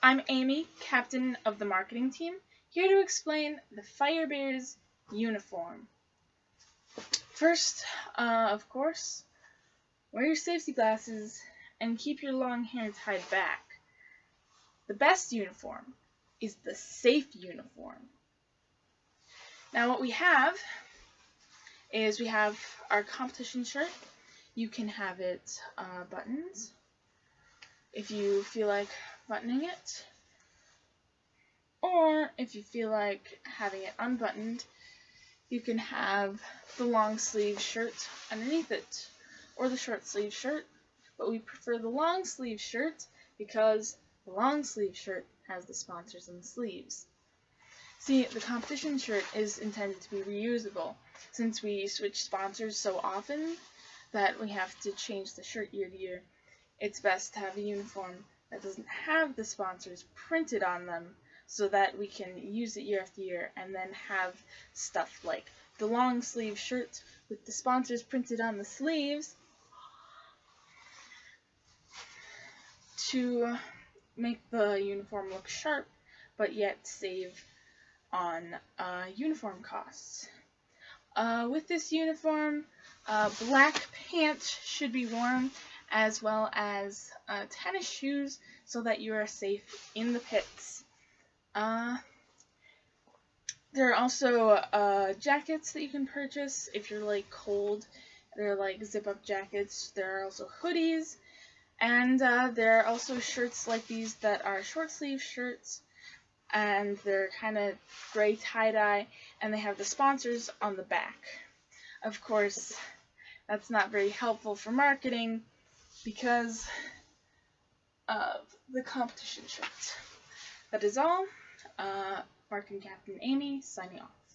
I'm Amy, captain of the marketing team, here to explain the Fire Bears uniform. First, uh, of course, wear your safety glasses and keep your long hair tied back. The best uniform is the safe uniform. Now what we have is we have our competition shirt. You can have it uh, buttons if you feel like buttoning it. Or if you feel like having it unbuttoned, you can have the long sleeve shirt underneath it or the short sleeve shirt. But we prefer the long sleeve shirt because the long sleeve shirt has the sponsors on the sleeves. See, the competition shirt is intended to be reusable since we switch sponsors so often that we have to change the shirt year to year. It's best to have a uniform that doesn't have the sponsors printed on them so that we can use it year after year and then have stuff like the long sleeve shirts with the sponsors printed on the sleeves to make the uniform look sharp but yet save on uh, uniform costs. Uh, with this uniform, uh, black pants should be worn as well as uh, tennis shoes so that you are safe in the pits. Uh, there are also uh, jackets that you can purchase if you're like cold. They're like zip up jackets. There are also hoodies. And uh, there are also shirts like these that are short sleeve shirts. And they're kind of gray tie dye. And they have the sponsors on the back. Of course, that's not very helpful for marketing because of the competition shirt. That is all. Uh, and Captain Amy signing off.